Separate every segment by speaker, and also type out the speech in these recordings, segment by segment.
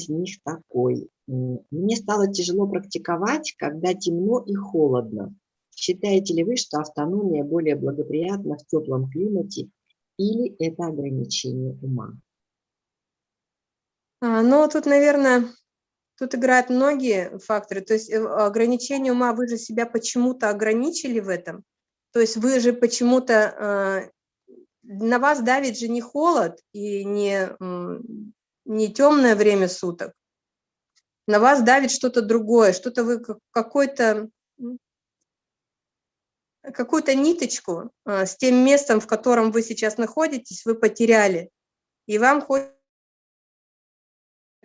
Speaker 1: из них такой. Мне стало тяжело практиковать, когда темно и холодно. Считаете ли вы, что автономия более благоприятна в теплом климате или это ограничение ума?
Speaker 2: А, ну, тут, наверное, тут играют многие факторы. То есть э, ограничение ума, вы же себя почему-то ограничили в этом. То есть вы же почему-то, а, на вас давит же не холод и не, не темное время суток. На вас давит что-то другое, что-то вы какой-то какую-то ниточку а, с тем местом, в котором вы сейчас находитесь, вы потеряли. И вам хочется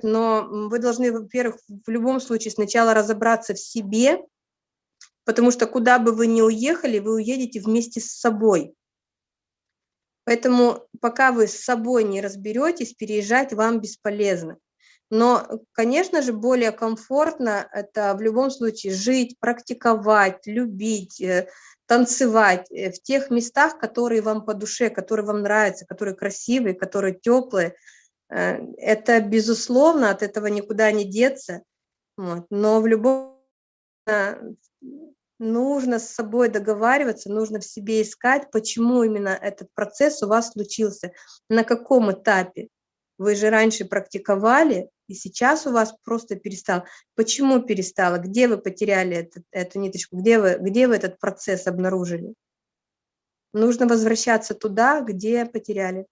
Speaker 2: но вы должны, во-первых, в любом случае сначала разобраться в себе, потому что куда бы вы ни уехали, вы уедете вместе с собой. Поэтому пока вы с собой не разберетесь, переезжать вам бесполезно. Но, конечно же, более комфортно это в любом случае жить, практиковать, любить, э, танцевать э, в тех местах, которые вам по душе, которые вам нравятся, которые красивые, которые теплые. Э, это, безусловно, от этого никуда не деться. Вот. Но в любом нужно с собой договариваться, нужно в себе искать, почему именно этот процесс у вас случился, на каком этапе. Вы же раньше практиковали, и сейчас у вас просто перестал. Почему перестало? Где вы потеряли этот, эту ниточку? Где вы, где вы этот процесс обнаружили? Нужно возвращаться туда, где потеряли.